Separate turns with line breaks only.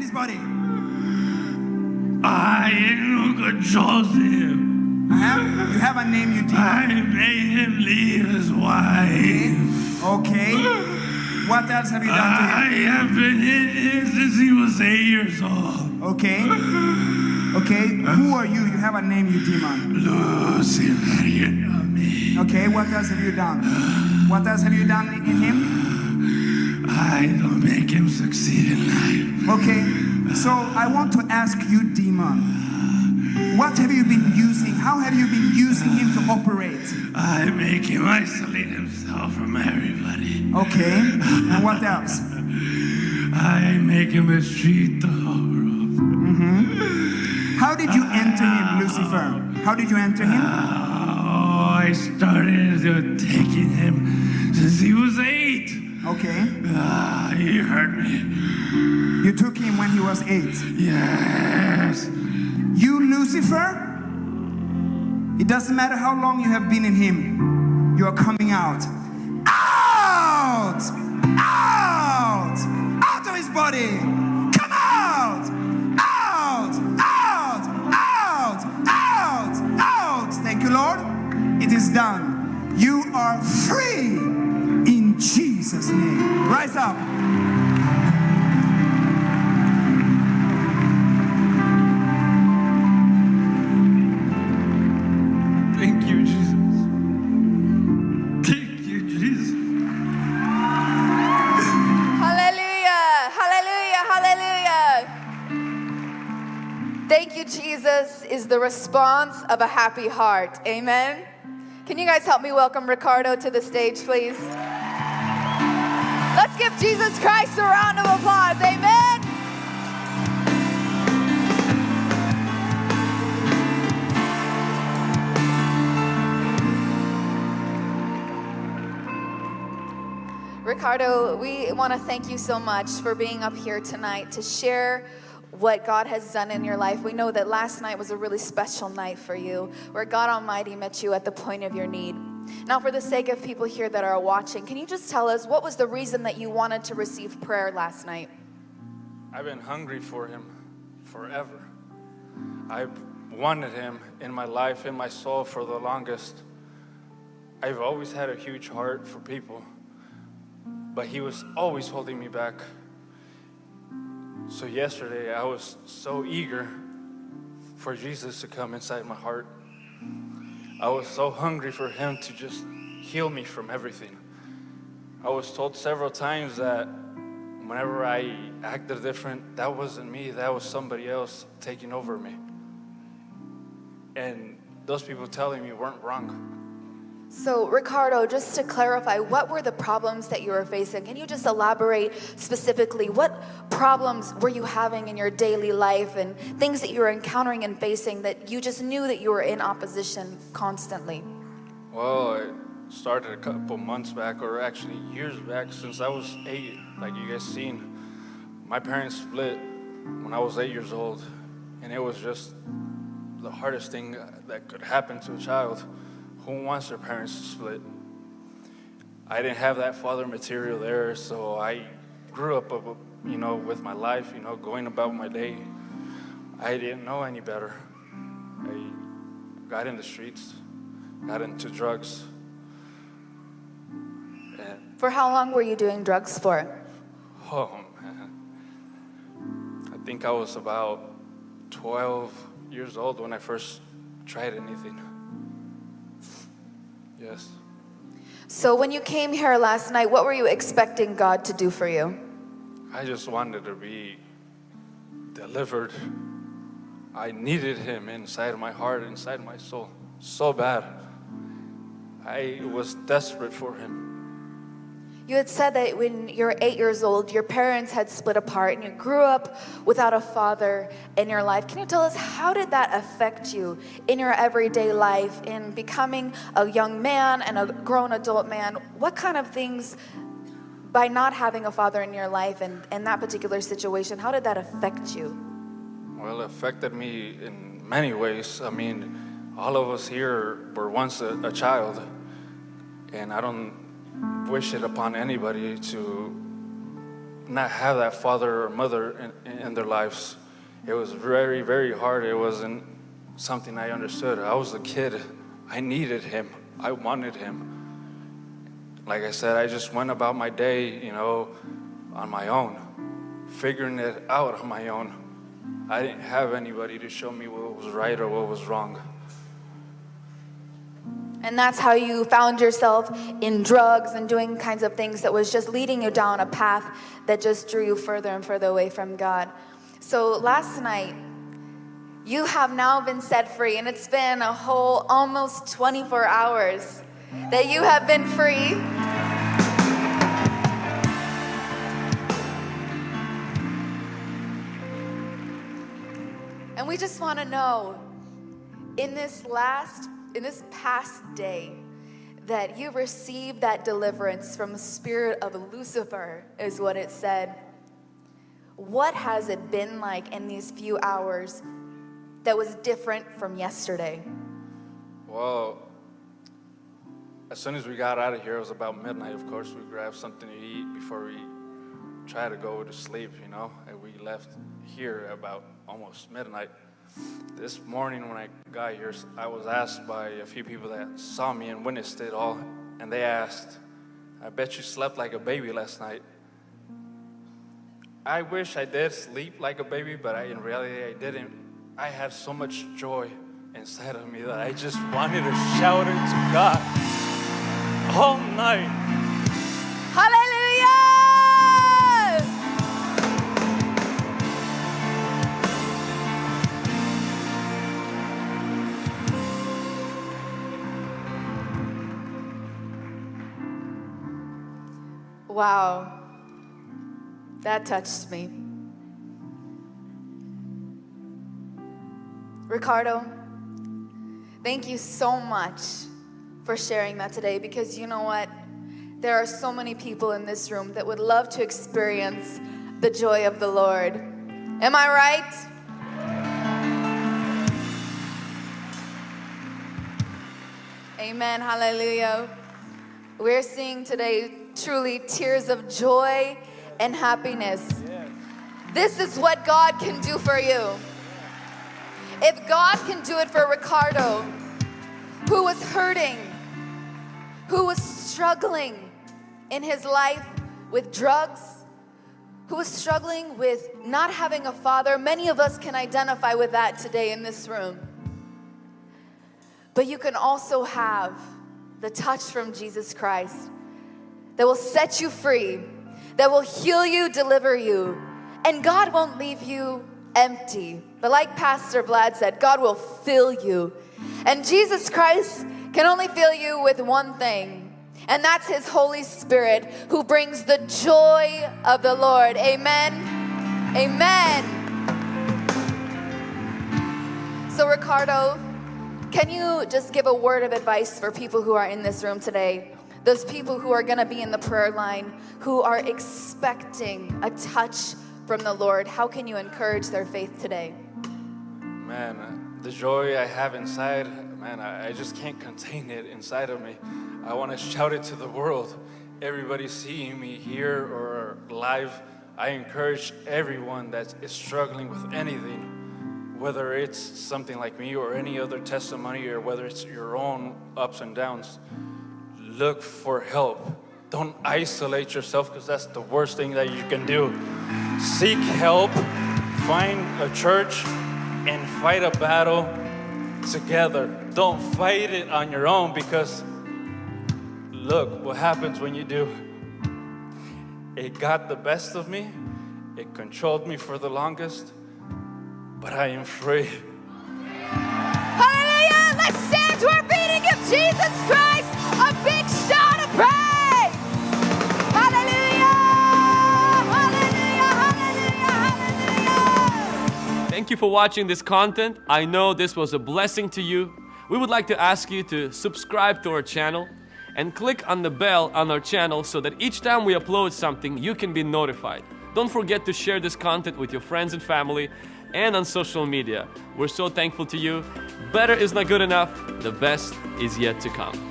in his body.
I no Joseph.
Uh-huh. You have a name, you demon.
I made him leave his wife.
Okay. What else have you done to him?
I have been in him since he was eight years old.
Okay. Okay. Who are you? You have a name, you demon.
Lucifer, you know me.
Okay. What else have you done? What else have you done in him?
I don't make him succeed in life.
Okay. So I want to ask you, demon. What have you been using? How have you been using him to operate?
I make him isolate himself from everybody.
Okay. And what else?
I make him a street dog. Mm-hmm.
How did you enter him, Lucifer? How did you enter him?
Oh, I started taking him since he was eight.
Okay.
Ah, he hurt me.
You took him when he was eight.
Yes.
You, Lucifer, it doesn't matter how long you have been in him, you are coming out. Out! Is
the response of a happy heart. Amen. Can you guys help me welcome Ricardo to the stage, please? Let's give Jesus Christ a round of applause. Amen. Ricardo, we want to thank you so much for being up here tonight to share what God has done in your life. We know that last night was a really special night for you, where God Almighty met you at the point of your need. Now, for the sake of people here that are watching, can you just tell us what was the reason that you wanted to receive prayer last night?
I've been hungry for him forever. I've wanted him in my life, in my soul for the longest. I've always had a huge heart for people, but he was always holding me back. So yesterday I was so eager for Jesus to come inside my heart. I was so hungry for him to just heal me from everything. I was told several times that whenever I acted different, that wasn't me, that was somebody else taking over me. And those people telling me weren't wrong.
So, Ricardo, just to clarify, what were the problems that you were facing? Can you just elaborate specifically? What problems were you having in your daily life and things that you were encountering and facing that you just knew that you were in opposition constantly?
Well, it started a couple months back, or actually years back, since I was eight, like you guys seen. My parents split when I was eight years old, and it was just the hardest thing that could happen to a child. Who wants their parents to split? I didn't have that father material there, so I grew up, uh, you know, with my life, you know, going about my day. I didn't know any better. I got in the streets, got into drugs. And,
For how long were you doing drugs for?
oh man, I think I was about 12 years old when I first tried anything. Yes.
So, when you came here last night, what were you expecting God to do for you?
I just wanted to be delivered. I needed him inside my heart, inside my soul, so bad. I was desperate for him.
You had said that when you were eight years old, your parents had split apart and you grew up without a father in your life. Can you tell us how did that affect you in your everyday life, in becoming a young man and a grown adult man? What kind of things, by not having a father in your life and in that particular situation, how did that affect you?
Well, it affected me in many ways. I mean, all of us here were once a, a child, and I don't wish it upon anybody to not have that father or mother in, in their lives. It was very, very hard. It wasn't something I understood. I was a kid. I needed him. I wanted him. Like I said, I just went about my day, you know, on my own, figuring it out on my own. I didn't have anybody to show me what was right or what was wrong.
And that's how you found yourself in drugs and doing kinds of things that was just leading you down a path that just drew you further and further away from God. So last night, you have now been set free, and it's been a whole almost 24 hours that you have been free. And we just want to know in this last, in this past day, that you received that deliverance from the spirit of Lucifer, is what it said. What has it been like in these few hours that was different from yesterday?
Well, as soon as we got out of here, it was about midnight. Of course, we grabbed something to eat before we tried to go to sleep, you know, and we left here about almost midnight. This morning, when I got here, I was asked by a few people that saw me and witnessed it all, and they asked, I bet you slept like a baby last night. I wish I did sleep like a baby, but I, in reality, I didn't. I had so much joy inside of me that I just wanted to shout it to God all night.
Wow, that touched me. Ricardo, thank you so much for sharing that today because you know what? There are so many people in this room that would love to experience the joy of the Lord. Am I right? Amen. Hallelujah. We're seeing today truly tears of joy and happiness. This is what God can do for you. If God can do it for Ricardo, who was hurting, who was struggling in his life with drugs, who was struggling with not having a father, many of us can identify with that today in this room. But you can also have the touch from Jesus Christ that will set you free, that will heal you, deliver you, and God won't leave you empty. But like Pastor Vlad said, God will fill you. And Jesus Christ can only fill you with one thing, and that's His Holy Spirit who brings the joy of the Lord. Amen. Amen. So, Ricardo, can you just give a word of advice for people who are in this room today? Those people who are going to be in the prayer line, who are expecting a touch from the Lord. How can you encourage their faith today?
Man, uh, the joy I have inside, man, I, I just can't contain it inside of me. I want to shout it to the world. Everybody seeing me here or live, I encourage everyone that is struggling with anything, whether it's something like me or any other testimony or whether it's your own ups and downs. Look for help. Don't isolate yourself because that's the worst thing that you can do. Seek help, find a church, and fight a battle together. Don't fight it on your own because look what happens when you do. It got the best of me, it controlled me for the longest, but I am free.
Thank you for watching this content. I know this was a blessing to you. We would like to ask you to subscribe to our channel and click on the bell on our channel so that each time we upload something, you can be notified. Don't forget to share this content with your friends and family and on social media. We're so thankful to you. Better is not good enough, the best is yet to come.